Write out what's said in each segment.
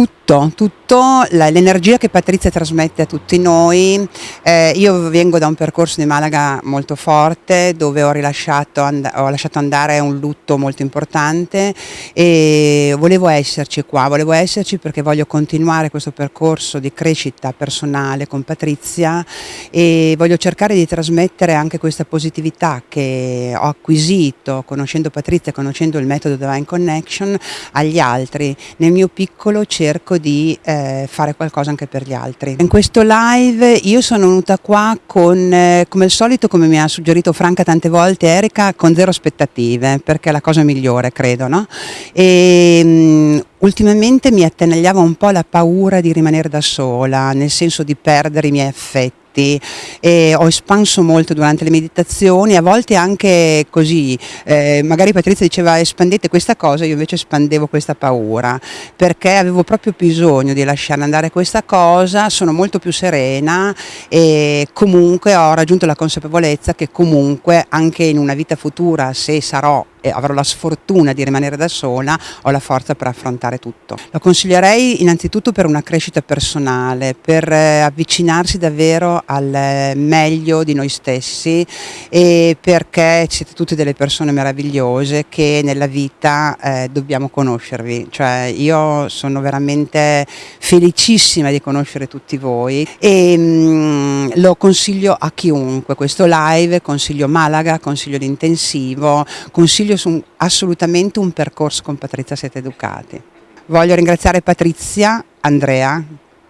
toutes tutto, tutto l'energia che Patrizia trasmette a tutti noi. Eh, io vengo da un percorso di Malaga molto forte dove ho, rilasciato, ho lasciato andare un lutto molto importante e volevo esserci qua, volevo esserci perché voglio continuare questo percorso di crescita personale con Patrizia e voglio cercare di trasmettere anche questa positività che ho acquisito conoscendo Patrizia, conoscendo il metodo Divine Connection agli altri. Nel mio piccolo cerco di eh, fare qualcosa anche per gli altri. In questo live io sono venuta qua con, eh, come al solito, come mi ha suggerito Franca tante volte, Erika, con zero aspettative, perché è la cosa migliore, credo, no? E, um, ultimamente mi attenagliava un po' la paura di rimanere da sola, nel senso di perdere i miei affetti e ho espanso molto durante le meditazioni, a volte anche così, eh, magari Patrizia diceva espandete questa cosa, io invece espandevo questa paura, perché avevo proprio bisogno di lasciare andare questa cosa, sono molto più serena e comunque ho raggiunto la consapevolezza che comunque anche in una vita futura, se sarò e avrò la sfortuna di rimanere da sola, ho la forza per affrontare tutto. Lo consiglierei innanzitutto per una crescita personale, per eh, avvicinarsi davvero al eh, meglio di noi stessi e perché siete tutte delle persone meravigliose che nella vita eh, dobbiamo conoscervi, cioè io sono veramente felicissima di conoscere tutti voi e mh, mm, lo consiglio a chiunque, questo live, consiglio Malaga, consiglio l'intensivo, consiglio consiglio assolutamente un percorso con Patrizia Siete Educati. Voglio ringraziare Patrizia, Andrea,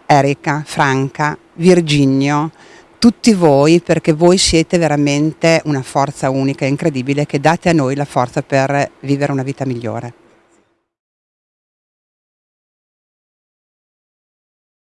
Erika, Franca, Virginio, tutti voi perché voi siete veramente una forza unica e incredibile che date a noi la forza per vivere una vita migliore.